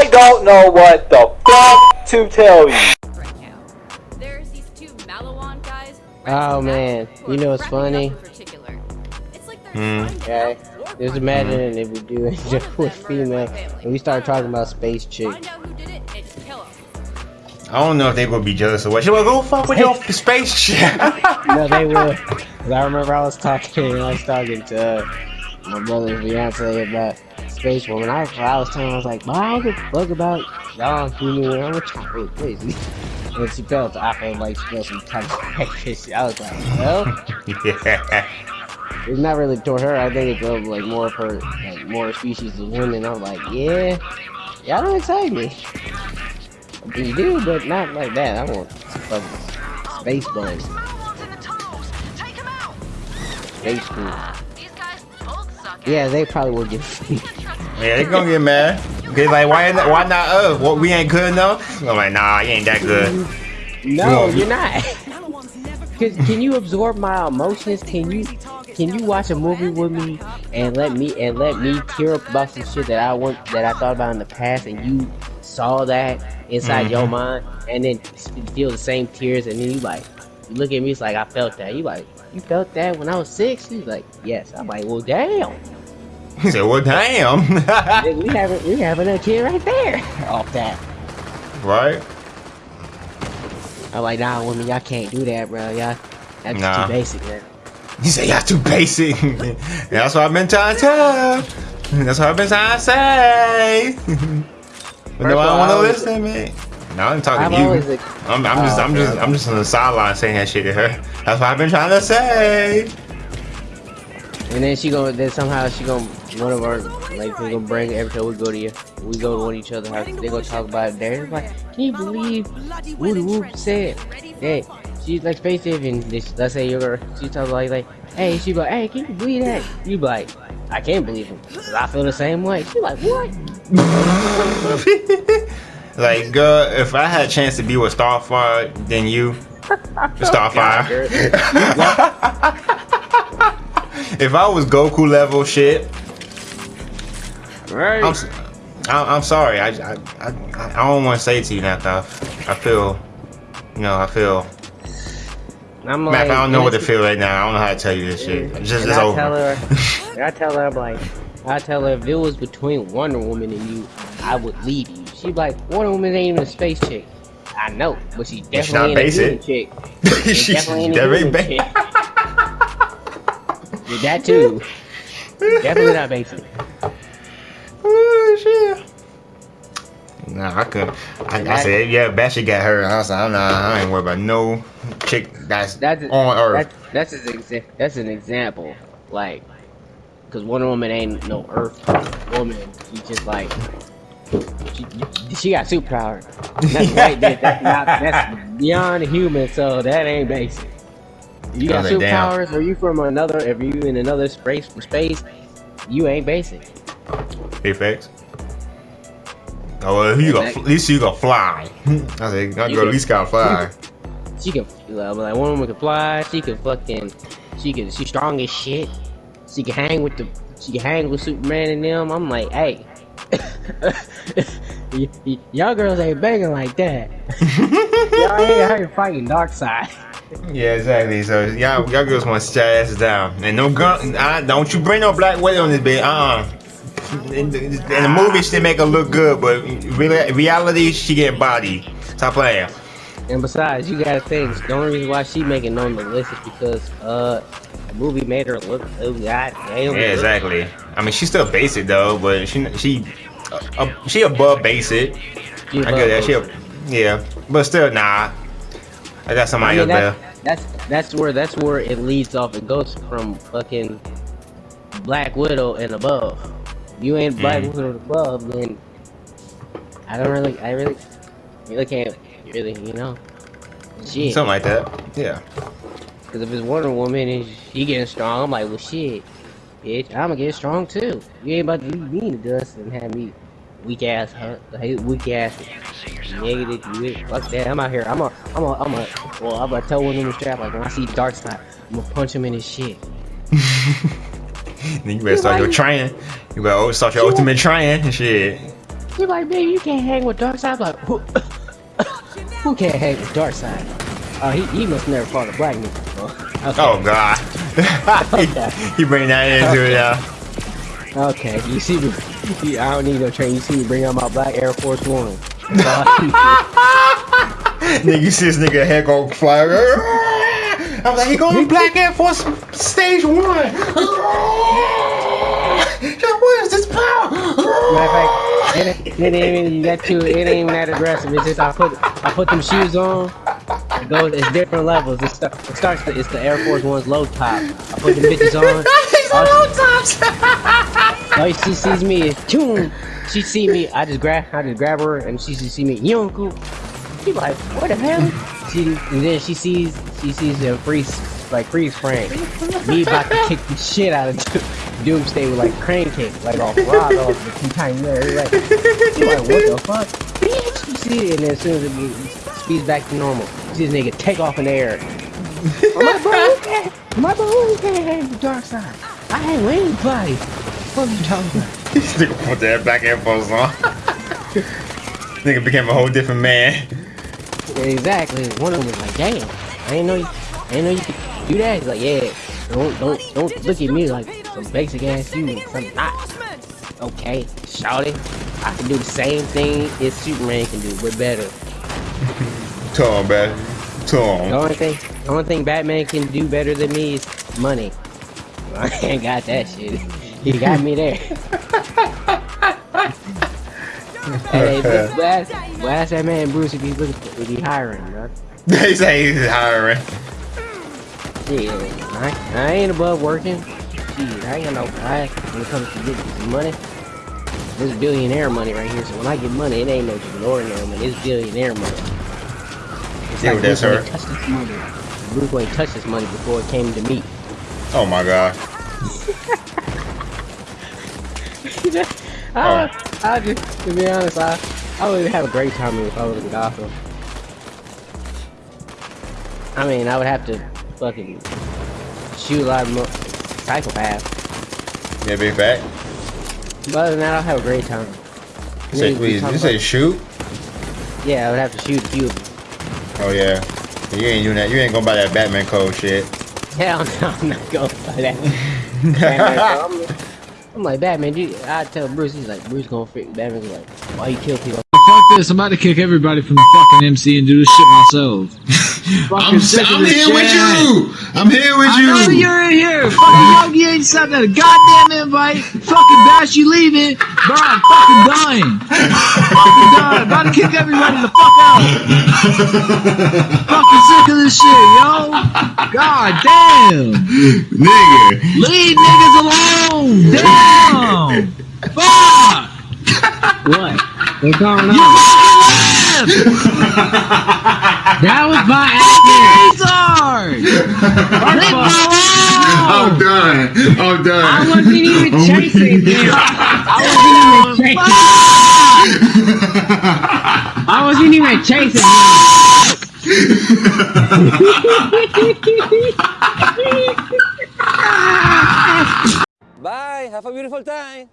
I don't know what the fuck to tell you. right now. There's these two Malawan guys. Oh, man. You know what's funny? It's like they're Hmm. trying to Okay. outwork Just imagine another. if we do it One just with female, murder their family. and we start talking about space chick. Find out who did it and just kill them. I don't know if they gonna be jealous or what. She like, go fuck with your space shit. no, they would. 'Cause I remember I was talking, I was talking to uh, my brother's fiance about Space Woman. I, I was telling her, I was like, "Well, I don't give a fuck about y'all human. I'm a child, really crazy. And she felt, I felt like she felt some type of shit. I was like, well, yeah. it's not really toward her. I think it's uh, like more of her, like more species of women. I'm like, yeah, y'all don't excite me. You do, but not like that. I want fucking space bunny, space food. Yeah, they probably will get. Yeah, they're gonna get mad. They like, why, not- why not us? What, we ain't good enough? I'm like, nah, you ain't that good. no, you're not. Can, can you absorb my emotions? Can you can you watch a movie with me and let me and let me tear up about some shit that I want that I thought about in the past and you saw that inside your Mhm. mind and then feel the same tears and then you like you look at me it's like I felt that you like you felt that when I was six he's like yes I'm like well damn He said, well, damn. We having we having a kid right there off that right? I'm like nah woman, y'all can't do that bro y'all that's Nah. too basic man He said, y'all too basic. That's what I've been trying to tell. That's what I've been trying to say. but First no, I don't want to listen, man. No, I'm talking I've to you. I'm, I'm just, Oh, I'm just. I'm just on the sideline saying that shit to her. That's what I've been trying to say. And then she gonna then somehow she gonna one of our like they gonna bring every time we go to you we go to one each other house they gonna talk about it there. It's like, can you believe Woody Whoop said that she's like space and this let's say you're she talk like like hey she like hey can you believe that you be like I can't believe him I feel the same way. She like what? like, girl, if I had a chance to be with Starfire, then you, Starfire. if I was Goku level shit, Right. I'm, s- I'm, I'm sorry. I, I, I, I don't want to say it to you now, 'cause I feel, you know, I feel. I'm Matt, I don't know what to feel right now. I don't know how to tell you this shit. It's just and it's I over. tell her, I tell her, I'm like, I tell her if it was between Wonder Woman and you, I would leave you. She like, Wonder Woman ain't even a space chick. I know, but she's But she not definitely ain't a human basic. chick. She She's definitely ain't a very human ba- chick. That too. Definitely not basic. Oh shit. Nah, I could. I, I said, yeah, Bashy got her. I was like, I'm not. I ain't worried about no chick that's, That's on Earth. That's that's an exa- that's an example. Like, cause Wonder Woman ain't no Earth woman. She's just like. She, she got superpower. That's right. That, that's not. That's beyond human. So that ain't basic. You got was like, damn. superpowers, or you from another? If you in another space, space, you ain't basic. Hey, facts. Oh, well, you got, at least you gonna fly. I said, You girl at least gotta fly. She can like, like one woman can fly. She can fucking. She can. She's strong as shit. She can hang with the. She can hang with Superman and them. I'm like, hey. y'all girls ain't banging like that. y'all ain't here fighting Darkseid. Yeah, exactly. So y'all, y'all girls want to sit your asses down, and no gun. I, don't you bring no black widow on this bitch. Uh. uh In, the- in the movie, she make her look good, but real- reality, she get body. Stop playing. And besides, you gotta think the only reason why she making on the list is because uh, the movie made her look. Oh god damn. Yeah, exactly. I mean, she's still basic though, but she she uh, uh, she above basic. She I get that. She, yeah, but still, nah. I got I somebody mean, up there. that's, that's that's where that's where it leads off. It goes from fucking Black Widow and above. You ain't Black Mhm. Widow and above, then I don't really, I really, really can't really, you know, shit. Something like that. Yeah. Because if it's Wonder Woman and she getting strong, I'm like, well, shit, bitch, I'ma get strong too. You ain't about to leave me in the dust and have me weak ass, huh? Weak ass, negative. You fuck that. I'm out here. I'm a, I'm a, I'm a. Well, I'm gonna tell one of them strap like when I see Darkseid, I'm gonna punch him in his shit. then you better start your training. You better start your ultimate training and shit. He like, man, you can't hang with Darkseid. I'm like, who, can't hang with Darkseid? Oh, he, he must never fought a black nigga before. Okay. Oh God. he, he bring that into it, yeah. Okay, you see me. You, I don't need no train. You see me bring out my black Air Force One. nigga, you see this nigga head go fly. I'm like, he going Black Air Force Stage One. what is this power? Matter of fact, it, ain't- it ain't even you got to. It ain't even that aggressive. It's just I put I put them shoes on. It goes. It's different levels. It, start, it starts. It's the Air Force One's low top. I put them bitches on. All she, all she sees me is tune. She see me. I just grab. I just grab her, and she just see me. Yonku. She like, what the hell? She and then she sees. She sees the freeze like freeze frame. Me about to kick the shit out of Doomsday with like crane kick, like off rod off the two times there. Like, like, what the fuck? Bitch, you see it, and then as soon as it speeds back to normal, you see this nigga take off in the air. my bro, can't- my can't hang the Darkseid. I hang with anybody. What are you talking about? This nigga put that Black Air Force on. nigga became a whole different man. Exactly. One of them was like, damn, I ain't know you, I ain't know you could do that. He's like, yeah, don't, don't, don't look at me like some basic ass you, some not. Okay, shout it. I can do the same thing as Superman can do, but better. Tell him, man. Tell The him. only thing, the only thing Batman can do better than me is money. I ain't got that shit. He got me there. hey, but, but, ask, but ask that man Bruce if he's looking for, if he hiring, bro. They say he's hiring. Yeah, I, I ain't above working. Shit, I ain't got no pride when it comes to getting some money. This billionaire money right here. So when I get money, it ain't no just ordinary money. It's billionaire money. It's Yeah, that's Bruce Wayne her. touched this money. Bruce Wayne touched this money before it came to me. Oh my god. I, oh. I just, to be honest, I, I would have a great time if I was in Gotham. I mean, I would have to fucking shoot a lot of mo- psychopaths. Yeah, big fat. But other than that, I'll have a great time. You say, Niggas be please, you say shoot? yeah, I would have to shoot a few of them. Oh yeah. You ain't doing that. You ain't gonna buy that Batman code shit. Hell no, I'm not going for that. I'm, I'm like, Batman, dude, I tell Bruce, he's like, Bruce gonna freak. Batman's like, why you kill people? Fuck this, I'm about to kick everybody from the fucking MC and do this shit myself. Fucking I'm, sick of I'm this here with you. I'm here with I know you. you're in here. Fucking Yogi ain't sent a goddamn invite. Fucking Bash, you leaving. Bro, I'm fucking dying. fucking dying. About to kick everybody the fuck out. fucking sick of this shit, yo. God damn. Nigga. Leave niggas alone. Damn. Fuck. What? What's going You on? Fucking left. That was my Fucking retard. Leave me I'm done. I'm done. I wasn't even oh I'm chasing weak. him. I wasn't even chasing. I wasn't even chasing him. Bye. Have a beautiful time.